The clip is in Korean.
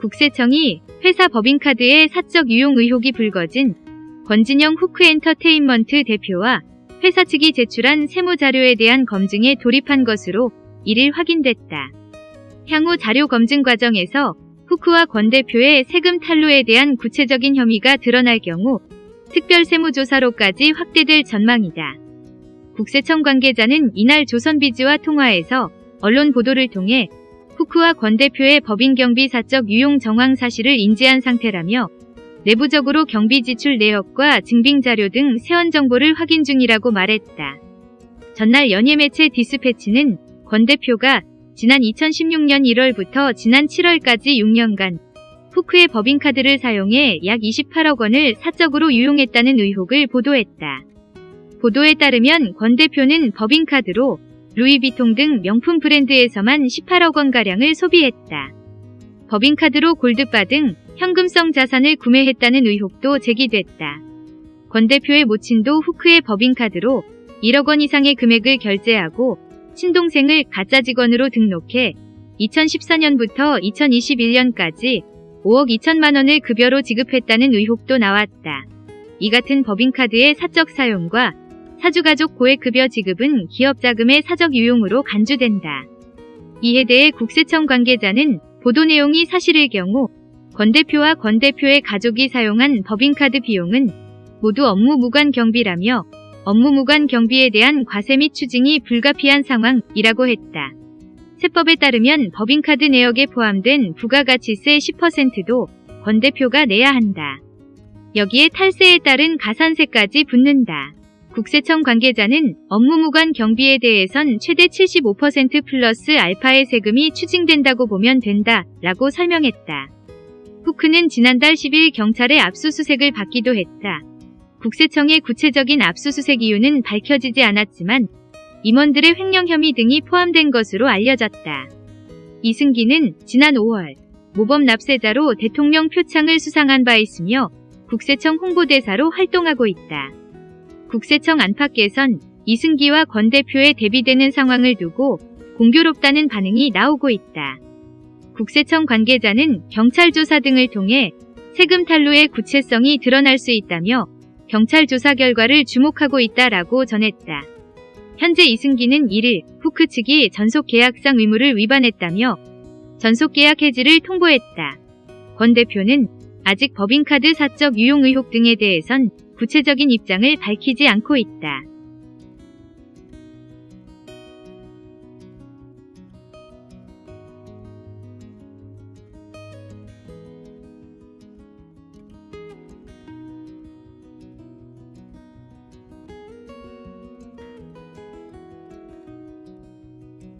국세청이 회사 법인카드의 사적 유용 의혹이 불거진 권진영 후크엔터테인먼트 대표와 회사 측이 제출한 세무자료에 대한 검증에 돌입한 것으로 1일 확인됐다. 향후 자료 검증 과정에서 후크와 권 대표의 세금 탈루에 대한 구체적인 혐의가 드러날 경우 특별세무조사로까지 확대될 전망이다. 국세청 관계자는 이날 조선비즈와 통화에서 언론 보도를 통해 후크와 권 대표의 법인 경비 사적 유용 정황 사실을 인지한 상태라며 내부적으로 경비 지출 내역과 증빙 자료 등 세원 정보를 확인 중이라고 말했다. 전날 연예 매체 디스패치는 권 대표가 지난 2016년 1월부터 지난 7월까지 6년간 후크의 법인카드를 사용해 약 28억 원을 사적으로 유용했다는 의혹을 보도했다. 보도에 따르면 권 대표는 법인카드로 루이비통 등 명품 브랜드에서만 18억 원가량을 소비했다. 법인카드로 골드바 등 현금성 자산을 구매했다는 의혹도 제기됐다. 권 대표의 모친도 후크의 법인카드로 1억 원 이상의 금액을 결제하고 친동생을 가짜 직원으로 등록해 2014년부터 2021년까지 5억 2천만 원을 급여로 지급했다는 의혹도 나왔다. 이 같은 법인카드의 사적 사용과 사주가족 고액급여 지급은 기업 자금의 사적 유용으로 간주된다. 이에 대해 국세청 관계자는 보도 내용이 사실일 경우 권 대표와 권 대표의 가족이 사용한 법인카드 비용은 모두 업무 무관 경비라며 업무 무관 경비에 대한 과세 및 추징이 불가피한 상황이라고 했다. 세법에 따르면 법인카드 내역에 포함된 부가가치세 10%도 권 대표가 내야 한다. 여기에 탈세에 따른 가산세까지 붙는다. 국세청 관계자는 업무 무관 경비에 대해선 최대 75% 플러스 알파의 세금이 추징된다고 보면 된다 라고 설명했다. 후크는 지난달 10일 경찰의 압수수색을 받기도 했다. 국세청의 구체적인 압수수색 이유는 밝혀지지 않았지만 임원들의 횡령 혐의 등이 포함된 것으로 알려졌다. 이승기는 지난 5월 모범 납세자로 대통령 표창을 수상한 바 있으며 국세청 홍보대사로 활동하고 있다. 국세청 안팎에선 이승기와 권 대표의 대비되는 상황을 두고 공교롭다는 반응이 나오고 있다. 국세청 관계자는 경찰 조사 등을 통해 세금 탈루의 구체성이 드러날 수 있다며 경찰 조사 결과를 주목하고 있다라고 전했다. 현재 이승기는 1일 후크 측이 전속계약상 의무를 위반했다며 전속계약 해지를 통보했다. 권 대표는 아직 법인카드 사적 유용 의혹 등에 대해선 구체적인 입장을 밝히지 않고 있다.